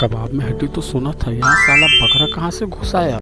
कबाब में हड्डी तो सुना था यहाँ साला बकरा कहाँ से घुस आया?